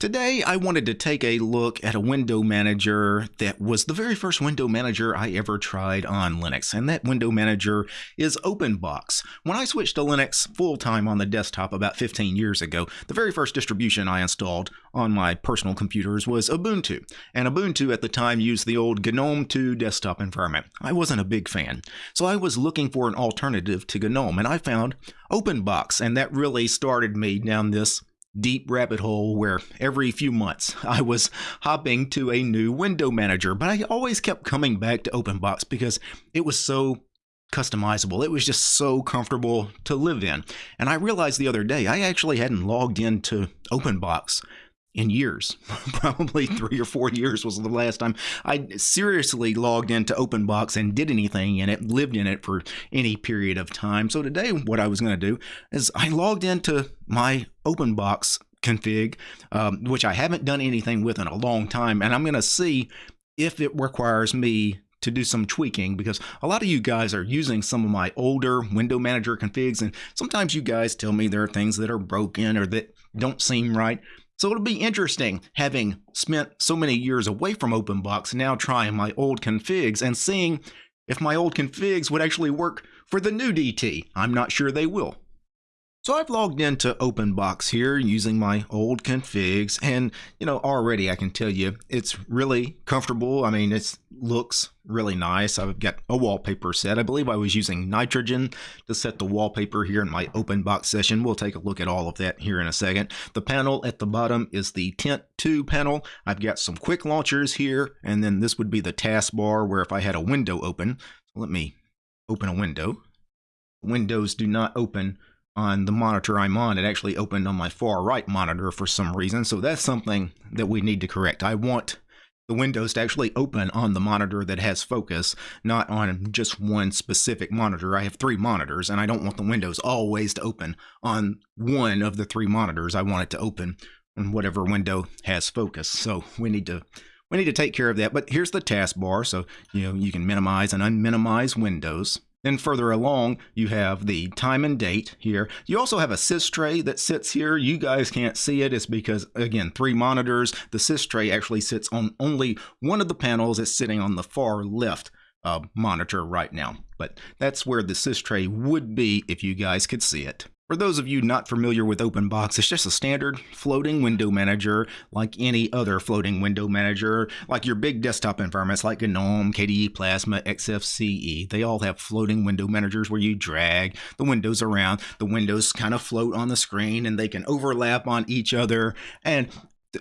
Today, I wanted to take a look at a window manager that was the very first window manager I ever tried on Linux, and that window manager is OpenBox. When I switched to Linux full-time on the desktop about 15 years ago, the very first distribution I installed on my personal computers was Ubuntu, and Ubuntu at the time used the old GNOME 2 desktop environment. I wasn't a big fan, so I was looking for an alternative to GNOME, and I found OpenBox, and that really started me down this deep rabbit hole where every few months I was hopping to a new window manager, but I always kept coming back to OpenBox because it was so customizable. It was just so comfortable to live in. And I realized the other day I actually hadn't logged into OpenBox in years. Probably three or four years was the last time I seriously logged into OpenBox and did anything in it, lived in it for any period of time. So today, what I was going to do is I logged into my OpenBox config, um, which I haven't done anything with in a long time, and I'm going to see if it requires me to do some tweaking because a lot of you guys are using some of my older window manager configs and sometimes you guys tell me there are things that are broken or that don't seem right so it'll be interesting having spent so many years away from OpenBox now trying my old configs and seeing if my old configs would actually work for the new DT. I'm not sure they will. So I've logged into OpenBox here using my old configs and you know already I can tell you it's really comfortable. I mean it looks really nice. I've got a wallpaper set. I believe I was using nitrogen to set the wallpaper here in my OpenBox session. We'll take a look at all of that here in a second. The panel at the bottom is the Tint 2 panel. I've got some quick launchers here and then this would be the taskbar where if I had a window open, let me open a window. Windows do not open on the monitor I'm on, it actually opened on my far right monitor for some reason. So that's something that we need to correct. I want the windows to actually open on the monitor that has focus, not on just one specific monitor. I have three monitors and I don't want the windows always to open on one of the three monitors. I want it to open on whatever window has focus. So we need to we need to take care of that. But here's the taskbar. So, you know, you can minimize and unminimize windows. Then further along, you have the time and date here. You also have a sys tray that sits here. You guys can't see it. It's because, again, three monitors. The sys tray actually sits on only one of the panels. It's sitting on the far left uh, monitor right now. But that's where the sys tray would be if you guys could see it. For those of you not familiar with OpenBox, it's just a standard floating window manager like any other floating window manager, like your big desktop environments like GNOME, KDE Plasma, XFCE. They all have floating window managers where you drag the windows around. The windows kind of float on the screen and they can overlap on each other. And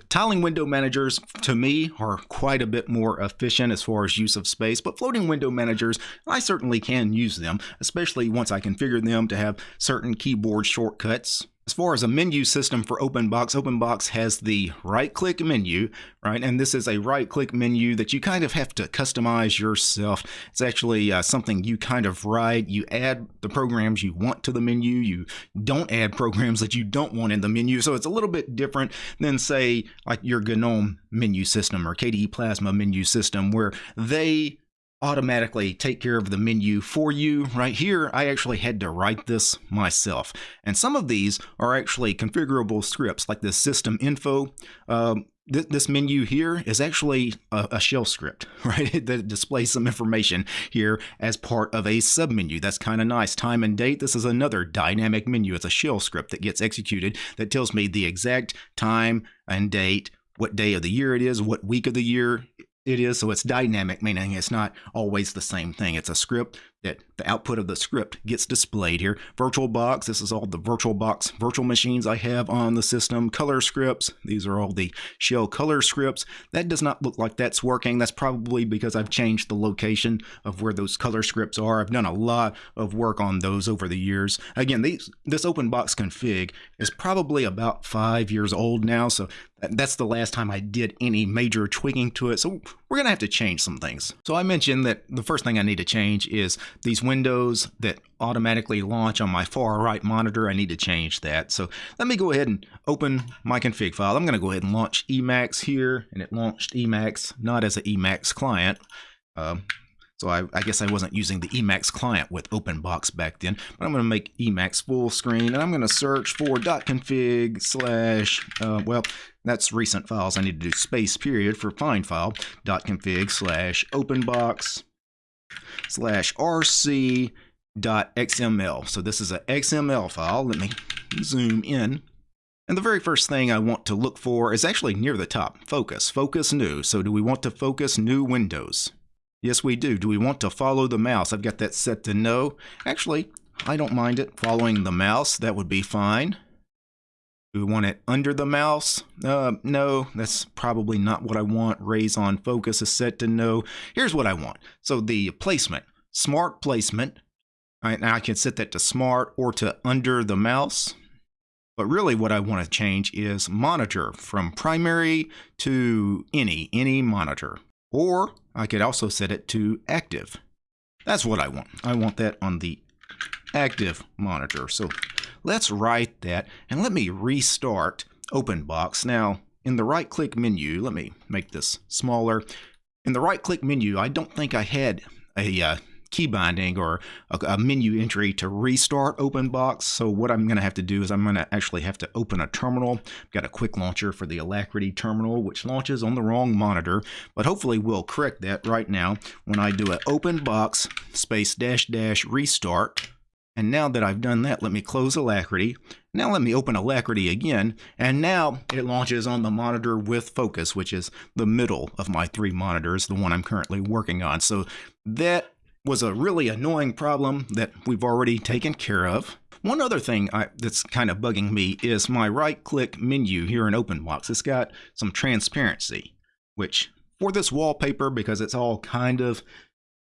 Tiling window managers, to me, are quite a bit more efficient as far as use of space, but floating window managers, I certainly can use them, especially once I configure them to have certain keyboard shortcuts as far as a menu system for OpenBox, OpenBox has the right-click menu, right? And this is a right-click menu that you kind of have to customize yourself. It's actually uh, something you kind of write. You add the programs you want to the menu. You don't add programs that you don't want in the menu. So it's a little bit different than, say, like your GNOME menu system or KDE Plasma menu system, where they automatically take care of the menu for you. Right here, I actually had to write this myself. And some of these are actually configurable scripts, like this system info. Um, th this menu here is actually a, a shell script, right? that displays some information here as part of a submenu. That's kind of nice. Time and date, this is another dynamic menu. It's a shell script that gets executed that tells me the exact time and date what day of the year it is, what week of the year it is. So it's dynamic, meaning it's not always the same thing. It's a script that the output of the script gets displayed here. VirtualBox, this is all the VirtualBox virtual machines I have on the system. Color scripts, these are all the shell color scripts. That does not look like that's working. That's probably because I've changed the location of where those color scripts are. I've done a lot of work on those over the years. Again, these, this OpenBox config is probably about five years old now, so that's the last time I did any major tweaking to it. So we're going to have to change some things. So I mentioned that the first thing I need to change is these windows that automatically launch on my far right monitor. I need to change that. So let me go ahead and open my config file. I'm going to go ahead and launch Emacs here, and it launched Emacs not as an Emacs client. Um, So I, I, guess I wasn't using the Emacs client with OpenBox back then, but I'm going to make Emacs full screen and I'm going to search for .config slash, uh, well, that's recent files. I need to do space period for find file .config slash OpenBox slash. So this is a XML file. Let me zoom in. And the very first thing I want to look for is actually near the top, focus, focus new. So do we want to focus new windows? Yes, we do. Do we want to follow the mouse? I've got that set to no. Actually, I don't mind it following the mouse. That would be fine. Do we want it under the mouse? Uh, no, that's probably not what I want. Raise on focus is set to no. Here's what I want. So the placement, smart placement. Right, now I can set that to smart or to under the mouse. But really what I want to change is monitor from primary to any, any monitor. Or I could also set it to active. That's what I want. I want that on the active monitor. So let's write that and let me restart OpenBox. Now in the right click menu, let me make this smaller. In the right click menu, I don't think I had a uh, key binding or a, a menu entry to restart OpenBox. So what I'm going to have to do is I'm going to actually have to open a terminal. I've got a quick launcher for the Alacritty terminal, which launches on the wrong monitor, but hopefully we'll correct that right now when I do an OpenBox space dash dash restart. And now that I've done that, let me close Alacritty. Now let me open Alacritty again, and now it launches on the monitor with focus, which is the middle of my three monitors, the one I'm currently working on. So that was a really annoying problem that we've already taken care of. One other thing I, that's kind of bugging me is my right-click menu here in OpenBox. It's got some transparency, which for this wallpaper, because it's all kind of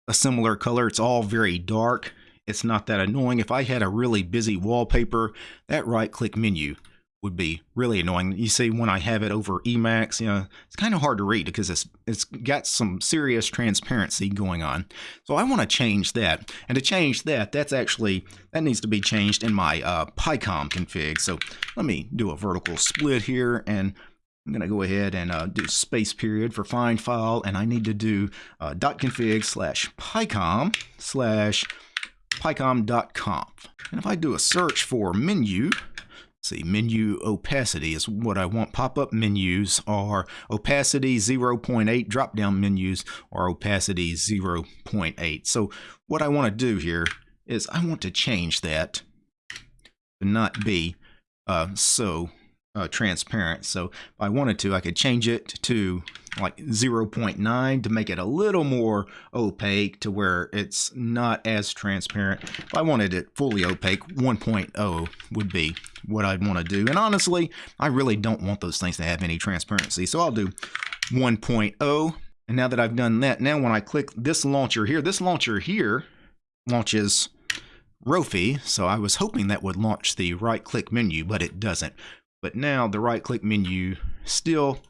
a similar color, it's all very dark, it's not that annoying. If I had a really busy wallpaper, that right-click menu would be really annoying. You see, when I have it over Emacs, you know, it's kind of hard to read because it's it's got some serious transparency going on. So I want to change that. And to change that, that's actually, that needs to be changed in my uh, Picom config. So let me do a vertical split here and I'm going to go ahead and uh, do space period for find file, and I need to do uh, .config slash picom slash picom.conf. And if I do a search for menu, see, menu opacity is what I want. Pop-up menus are opacity 0.8, drop-down menus are opacity 0.8. So what I want to do here is I want to change that to not be uh, so uh, transparent. So if I wanted to, I could change it to like 0.9 to make it a little more opaque to where it's not as transparent. If I wanted it fully opaque, 1.0 would be what I'd want to do. And honestly, I really don't want those things to have any transparency. So I'll do 1.0. And now that I've done that, now when I click this launcher here, this launcher here launches Rofi. So I was hoping that would launch the right click menu, but it doesn't. But now the right click menu still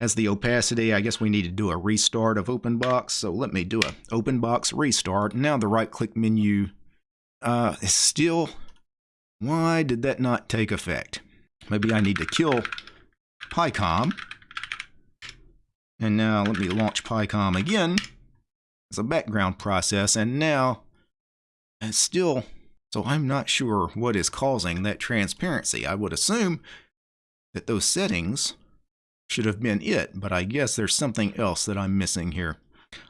has the opacity. I guess we need to do a restart of OpenBox. So let me do a OpenBox restart. Now the right click menu uh, is still, why did that not take effect? Maybe I need to kill Picom. And now let me launch Picom again as a background process. And now it's still, so I'm not sure what is causing that transparency. I would assume that those settings should have been it, but I guess there's something else that I'm missing here.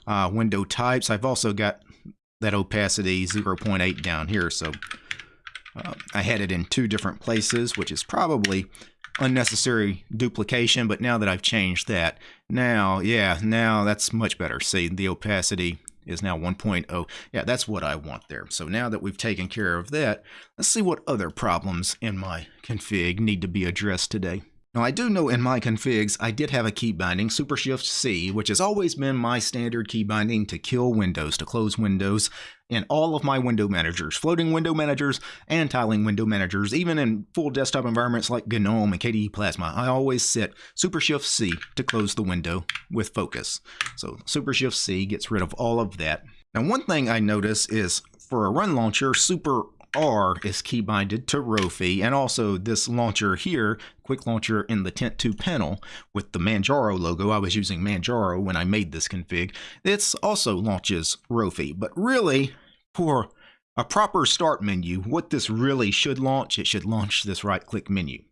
Uh, window types, I've also got that opacity 0.8 down here, so uh, I had it in two different places, which is probably unnecessary duplication, but now that I've changed that, now, yeah, now that's much better. See, the opacity is now 1.0. Yeah, that's what I want there. So now that we've taken care of that, let's see what other problems in my config need to be addressed today. Now I do know in my configs I did have a key binding, Super Shift C, which has always been my standard key binding to kill windows, to close windows in all of my window managers, floating window managers and tiling window managers, even in full desktop environments like GNOME and KDE Plasma. I always set Super Shift C to close the window with focus. So Super Shift C gets rid of all of that. Now one thing I notice is for a run launcher, Super R is keybinded to Rofi, and also this launcher here, quick launcher in the Tint 2 panel with the Manjaro logo. I was using Manjaro when I made this config. It's also launches Rofi, but really for a proper start menu, what this really should launch, it should launch this right-click menu.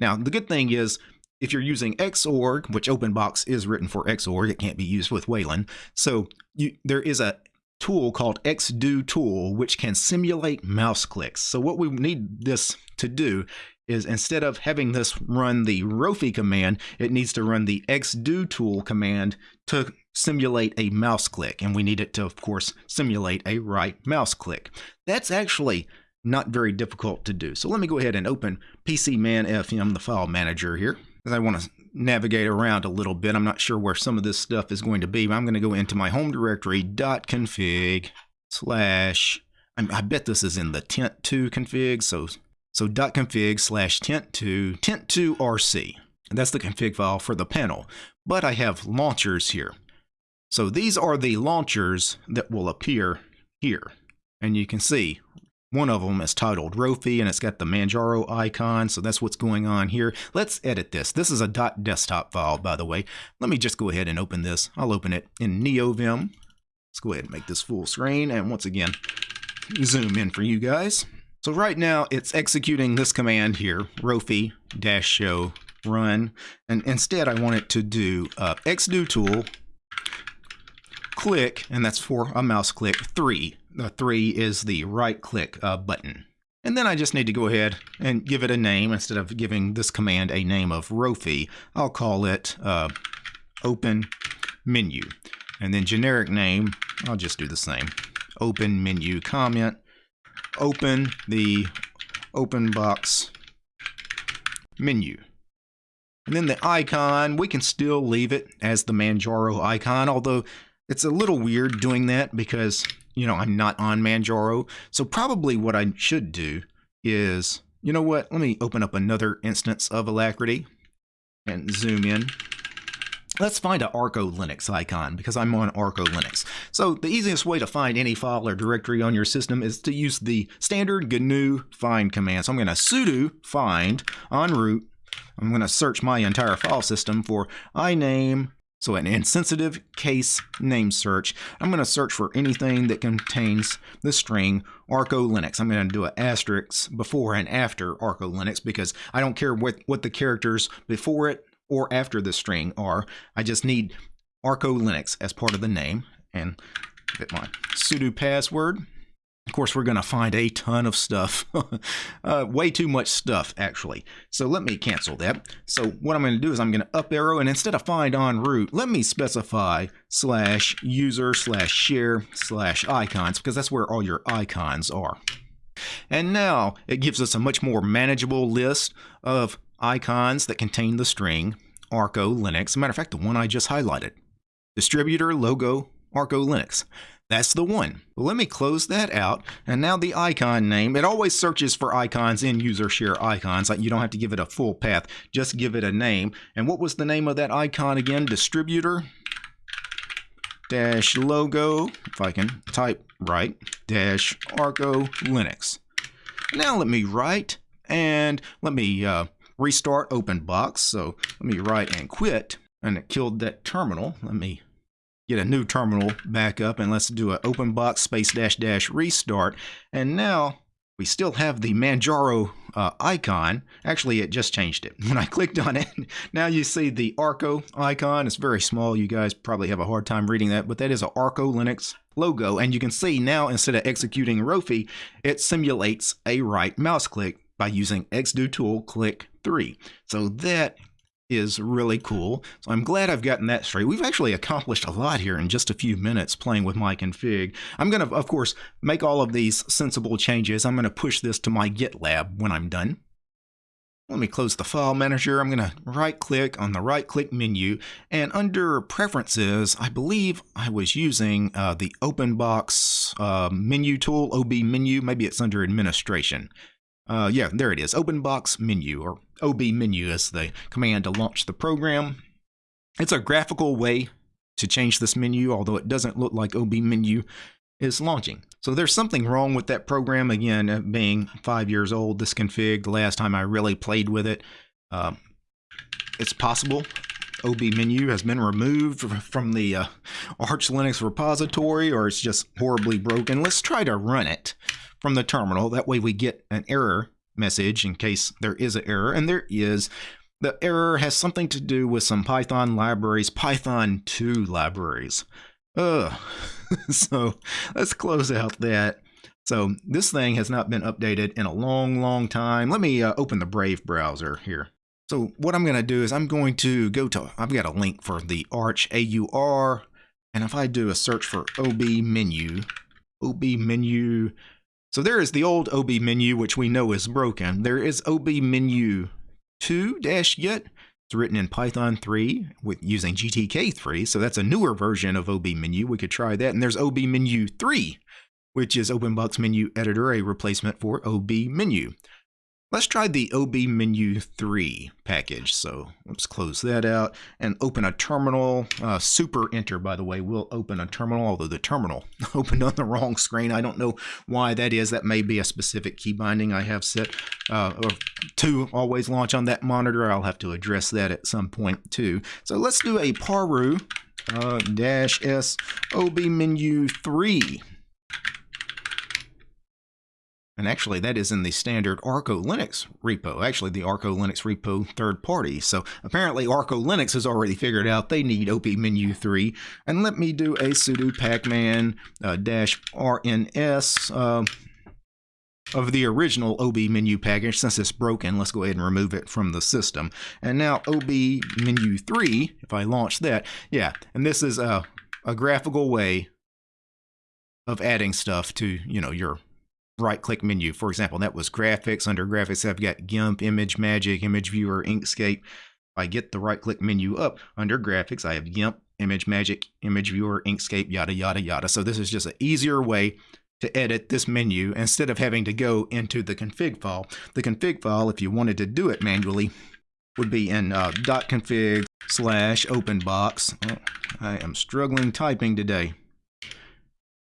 Now, the good thing is, if you're using Xorg, which OpenBox is written for Xorg, it can't be used with Wayland. So you, there is a tool called xdotool, which can simulate mouse clicks. So what we need this to do is instead of having this run the Rofi command, it needs to run the xdotool command to simulate a mouse click. And we need it to, of course, simulate a right mouse click. That's actually not very difficult to do. So let me go ahead and open PCMan-FM, the file manager here, because I want to navigate around a little bit. I'm not sure where some of this stuff is going to be, but I'm going to go into my home directory .config slash, I bet this is in the tint2 config, so so dot .config slash tint2 tint2 rc. That's the config file for the panel. But I have launchers here. So these are the launchers that will appear here. And you can see one of them is titled Rofi and it's got the Manjaro icon. So that's what's going on here. Let's edit this. This is a .desktop file, by the way. Let me just go ahead and open this. I'll open it in NeoVim. Let's go ahead and make this full screen. And once again, zoom in for you guys. So right now it's executing this command here, Rofi dash show run. And instead I want it to do uh, xdotool click, and that's for a mouse click, three. The three is the right click uh, button. And then I just need to go ahead and give it a name instead of giving this command a name of Rofi. I'll call it uh, open menu. And then generic name, I'll just do the same. Open menu comment open the open box menu. And then the icon, we can still leave it as the Manjaro icon, although it's a little weird doing that because, you know, I'm not on Manjaro. So probably what I should do is, you know what, let me open up another instance of Alacritty and zoom in. Let's find an Arco Linux icon because I'm on Arco Linux. So the easiest way to find any file or directory on your system is to use the standard GNU find command. So I'm going to sudo find on root. I'm going to search my entire file system for iname, so an insensitive case name search. I'm going to search for anything that contains the string Arco Linux. I'm going to do an asterisk before and after Arco Linux because I don't care what, what the characters before it or after the string are. I just need Arco Linux as part of the name and get my sudo password. Of course, we're going to find a ton of stuff. uh, way too much stuff, actually. So let me cancel that. So what I'm going to do is I'm going to up arrow, and instead of find on root, let me specify slash user slash share slash icons, because that's where all your icons are. And now it gives us a much more manageable list of icons that contain the string Arco Linux. matter of fact, the one I just highlighted. Distributor logo Arco Linux. That's the one. Let me close that out. And now the icon name, it always searches for icons in user share icons. Like You don't have to give it a full path, just give it a name. And what was the name of that icon again? Distributor dash logo, if I can type right, dash Arco Linux. Now let me write and let me uh, restart OpenBox. So let me write and quit, and it killed that terminal. Let me get a new terminal back up, and let's do an open box space dash dash restart. And now we still have the Manjaro uh, icon. Actually, it just changed it. When I clicked on it, now you see the Arco icon. It's very small. You guys probably have a hard time reading that, but that is an Arco Linux logo. And you can see now, instead of executing Rofi, it simulates a right mouse click by using xdotool click 3. So that is really cool. So I'm glad I've gotten that straight. We've actually accomplished a lot here in just a few minutes playing with my config. I'm going to, of course, make all of these sensible changes. I'm going to push this to my GitLab when I'm done. Let me close the file manager. I'm going to right click on the right click menu and under preferences, I believe I was using uh, the OpenBox uh, menu tool, OB menu. Maybe it's under administration. Uh, yeah, there it is. OpenBox menu, or OB menu is the command to launch the program. It's a graphical way to change this menu, although it doesn't look like OB menu is launching. So there's something wrong with that program. Again, uh, being five years old, this config, the last time I really played with it, uh, it's possible OB menu has been removed from the uh, Arch Linux repository or it's just horribly broken. Let's try to run it from the terminal. That way we get an error message in case there is an error, and there is. The error has something to do with some Python libraries, Python 2 libraries. Ugh. so let's close out that. So this thing has not been updated in a long, long time. Let me uh, open the Brave browser here. So what I'm going to do is I'm going to go to, I've got a link for the Arch AUR, and if I do a search for OB menu, OB menu, so there is the old OB menu, which we know is broken. There is OB menu 2-yet. It's written in Python 3 with using GTK3, so that's a newer version of OB menu. We could try that. And there's OB menu 3, which is OpenBox Menu Editor, a replacement for OB menu. Let's try the OB menu 3 package. So let's close that out and open a terminal. Uh, super enter, by the way, will open a terminal, although the terminal opened on the wrong screen. I don't know why that is. That may be a specific key binding I have set uh, to always launch on that monitor. I'll have to address that at some point too. So let's do a paru uh, dash s OB menu 3. And actually, that is in the standard Arco Linux repo, actually the Arco Linux repo third party. So apparently Arco Linux has already figured out they need OB menu 3. And let me do a sudo pacman uh, dash rns uh, of the original OB menu package. Since it's broken, let's go ahead and remove it from the system. And now OB menu 3, if I launch that, yeah, and this is a, a graphical way of adding stuff to, you know, your right click menu. For example, that was graphics. Under graphics, I've got GIMP, ImageMagick, Image Viewer, Inkscape. If I get the right click menu up under graphics, I have GIMP, ImageMagick, Image Viewer, Inkscape, yada, yada, yada. So this is just an easier way to edit this menu instead of having to go into the config file. The config file, if you wanted to do it manually, would be in uh, .config slash openbox. Oh, I am struggling typing today.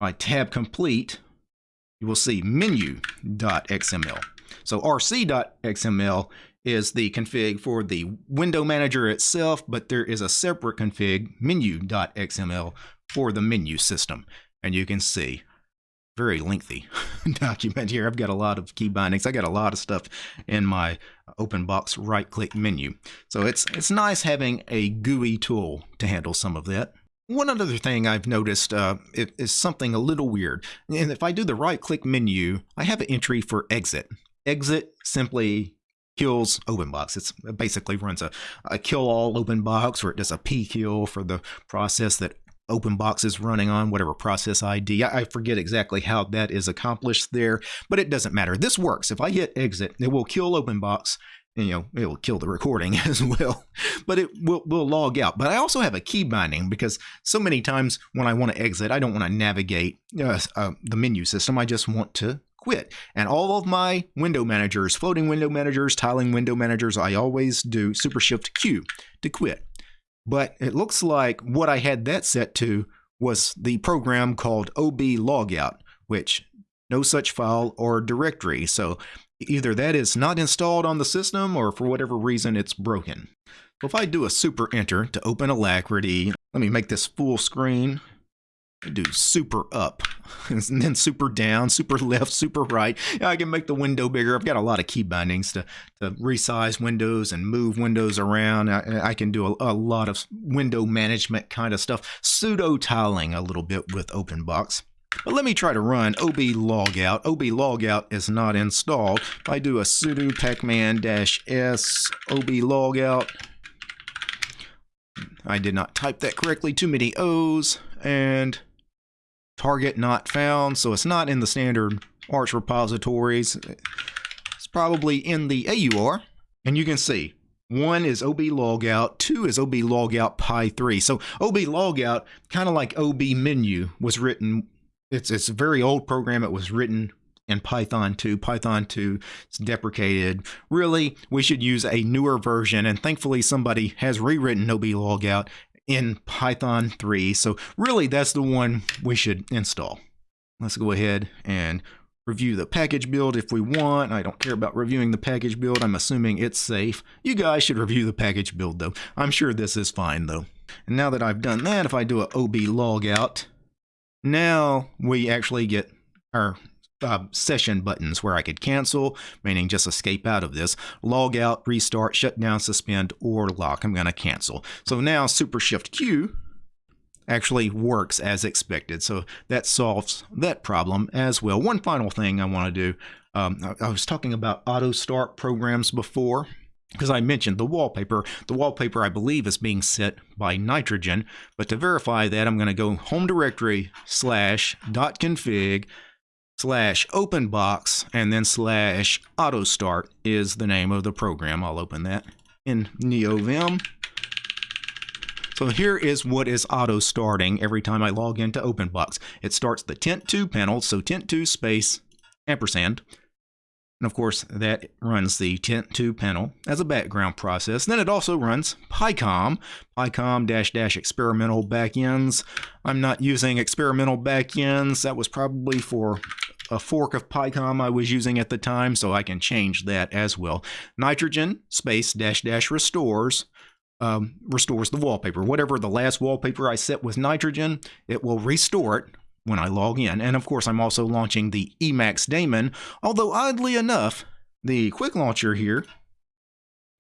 I tab complete you will see menu.xml. So rc.xml is the config for the window manager itself, but there is a separate config, menu.xml, for the menu system. And you can see, very lengthy document here. I've got a lot of key bindings. I got a lot of stuff in my open box right click menu. So it's, it's nice having a GUI tool to handle some of that. One other thing I've noticed uh, is something a little weird. And if I do the right click menu, I have an entry for exit. Exit simply kills OpenBox. It's, it basically runs a, a kill all OpenBox or it does a p kill for the process that OpenBox is running on, whatever process ID. I, I forget exactly how that is accomplished there, but it doesn't matter. This works. If I hit exit, it will kill OpenBox you know, it will kill the recording as well, but it will, will log out. But I also have a key binding because so many times when I want to exit, I don't want to navigate uh, uh, the menu system. I just want to quit. And all of my window managers, floating window managers, tiling window managers, I always do Super Shift Q to quit. But it looks like what I had that set to was the program called OB logout, which no such file or directory. So Either that is not installed on the system or for whatever reason it's broken. So if I do a super enter to open Alacritty, let me make this full screen. I do super up and then super down, super left, super right. I can make the window bigger. I've got a lot of key bindings to, to resize windows and move windows around. I, I can do a, a, lot of window management kind of stuff. Pseudo tiling a little bit with OpenBox. But let me try to run ob logout. ob logout is not installed. If I do a sudo pacman-s ob logout, I did not type that correctly. Too many O's and target not found. So it's not in the standard Arch repositories. It's probably in the AUR. And you can see one is OB logout, two is OB logout pi3. So OB logout, kind of like OB menu, was written it's it's a very old program. It was written in Python 2. Python 2 is deprecated. Really, we should use a newer version, and thankfully somebody has rewritten OB logout in Python 3. So really, that's the one we should install. let's go ahead and review the package build if we want. I don't care about reviewing the package build. I'm assuming it's safe. You guys should review the package build though. I'm sure this is fine though. And now that I've done that, if I do a OB logout, now we actually get our uh, session buttons where I could cancel, meaning just escape out of this, log out, restart, shut down, suspend, or lock. I'm going to cancel. So now Super Shift Q actually works as expected. So that solves that problem as well. One final thing I want to do. Um, I, I was talking about auto start programs before because I mentioned the wallpaper. The wallpaper, I believe, is being set by nitrogen. But to verify that, I'm going to go home directory slash dot config slash openbox and then slash auto start is the name of the program. I'll open that in NeoVim. So here is what is auto starting every time I log into OpenBox. It starts the Tint2 panel, so Tint2 space ampersand. And of course, that runs the Tint2 panel as a background process. Then it also runs Picom, Picom dash dash experimental backends. I'm not using experimental backends. That was probably for a fork of Picom I was using at the time, so I can change that as well. Nitrogen space dash dash restores um, restores the wallpaper. Whatever the last wallpaper I set with nitrogen, it will restore it when I log in. And of course, I'm also launching the Emacs daemon, although oddly enough, the quick launcher here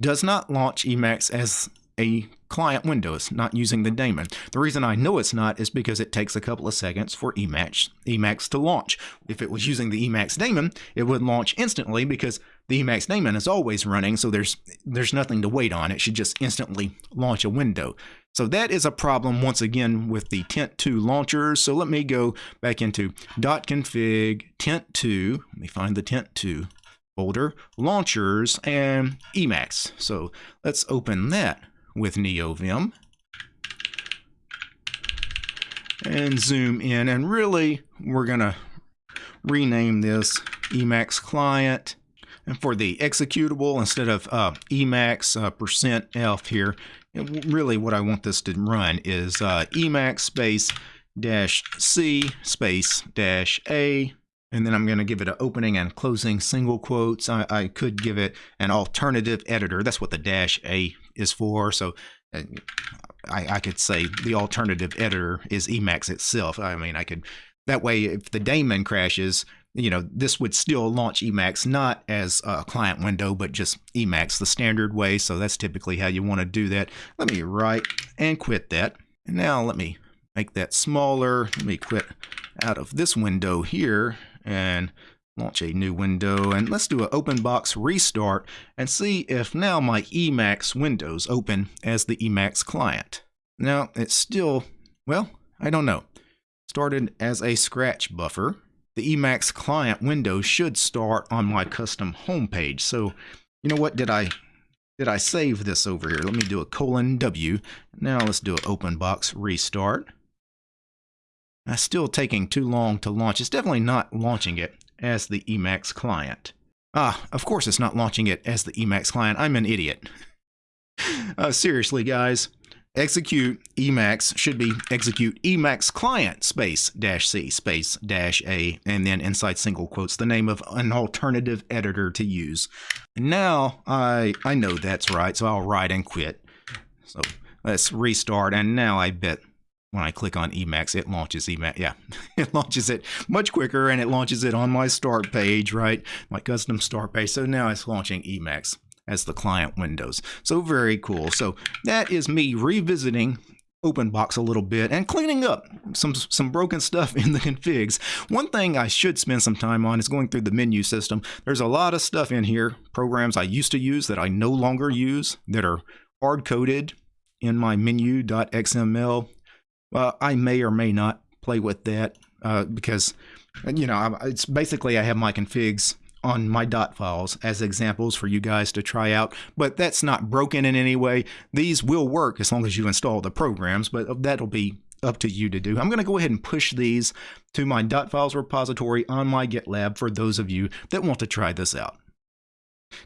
does not launch Emacs as a client window. It's not using the daemon. The reason I know it's not is because it takes a couple of seconds for Emacs, Emacs to launch. If it was using the Emacs daemon, it would launch instantly because the Emacs daemon is always running, so there's there's nothing to wait on. It should just instantly launch a window. So that is a problem once again with the Tint2 launchers. So let me go back into .config tint2. Let me find the tint2 folder, launchers, and Emacs. So let's open that with NeoVim and zoom in. And really, we're going to rename this Emacs client. And for the executable, instead of uh, Emacs uh, percent %F here, really what I want this to run is uh, Emacs space dash C space dash A and then I'm going to give it an opening and closing single quotes. I, I, could give it an alternative editor. That's what the dash A is for. So uh, I, I could say the alternative editor is Emacs itself. I mean, I could that way if the daemon crashes, you know, this would still launch Emacs not as a client window, but just Emacs the standard way. So that's typically how you want to do that. Let me write and quit that. And now let me make that smaller. Let me quit out of this window here and launch a new window and let's do an open box restart and see if now my Emacs windows open as the Emacs client. Now it's still, well, I don't know. Started as a scratch buffer. The Emacs client window should start on my custom homepage. So, you know what, did I did I save this over here? Let me do a colon W. Now let's do an open box restart. That's still taking too long to launch. It's definitely not launching it as the Emacs client. Ah, of course it's not launching it as the Emacs client. I'm an idiot. uh, seriously, guys. Execute Emacs should be execute Emacs client space dash C space dash A and then inside single quotes the name of an alternative editor to use. now I I know that's right, so I'll write and quit. So let's restart and now I bet when I click on Emacs, it launches Emacs. Yeah, it launches it much quicker and it launches it on my start page, right? My custom start page. So now it's launching Emacs as the client windows. So very cool. So that is me revisiting OpenBox a little bit and cleaning up some some broken stuff in the configs. One thing I should spend some time on is going through the menu system. There's a lot of stuff in here, programs I used to use that I no longer use that are hard coded in my menu.xml I may or may not play with that uh, because, you know, it's basically I have my configs on my dot files as examples for you guys to try out, but that's not broken in any way. These will work as long as you install the programs, but that'll be up to you to do. I'm going to go ahead and push these to my dot files repository on my GitLab for those of you that want to try this out.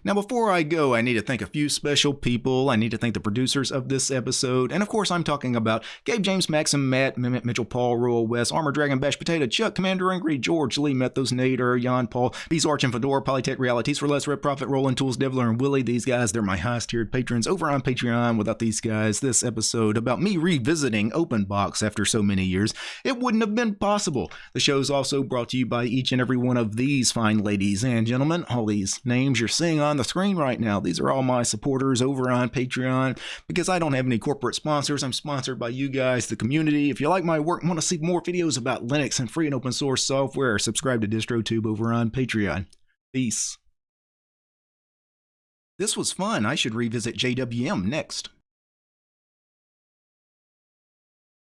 Now, before I go, I need to thank a few special people. I need to thank the producers of this episode. And of course, I'm talking about Gabe James, Maxim, Matt, Mimit, Mitchell, Paul, Royal, West, Armor Dragon, Bash Potato, Chuck, Commander Angry, George, Lee, Methos, Nader, Jan, Paul, Bees Arch, and Fedora, Polytech Realities for Less, Red Profit, Roland Tools, Devler, and Willie. These guys, they're my highest tiered patrons over on Patreon. Without these guys, this episode about me revisiting Open Box after so many years, it wouldn't have been possible. The show is also brought to you by each and every one of these fine ladies and gentlemen. All these names you're seeing on the screen right now. These are all my supporters over on Patreon because I don't have any corporate sponsors. I'm sponsored by you guys, the community. If you like my work and want to see more videos about Linux and free and open source software, subscribe to DistroTube over on Patreon. Peace. This was fun. I should revisit JWM next.